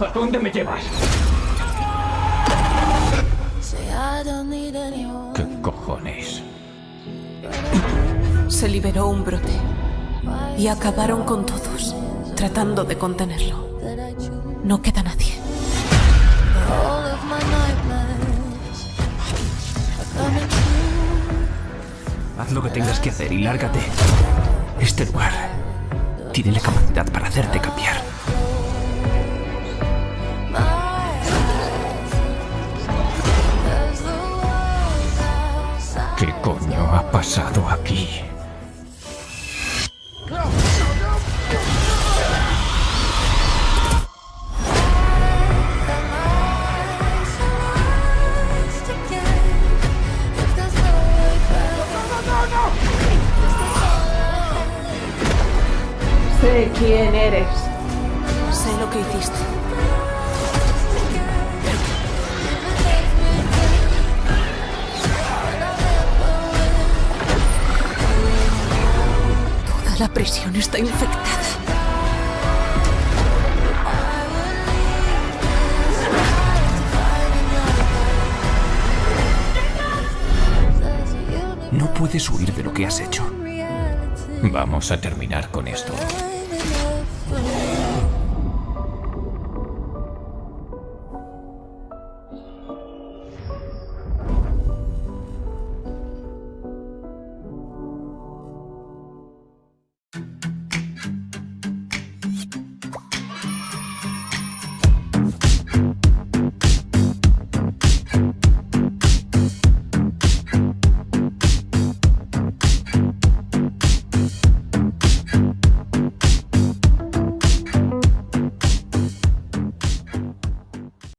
¿A dónde me llevas? ¿Qué cojones? Se liberó un brote y acabaron con todos, tratando de contenerlo. No queda nadie. Haz lo que tengas que hacer y lárgate. Este lugar tiene la capacidad para hacerte cambiar. ¿Qué coño ha pasado aquí? Sé quién eres. Sé lo que hiciste. Toda la prisión está infectada. No puedes huir de lo que has hecho. Vamos a terminar con esto.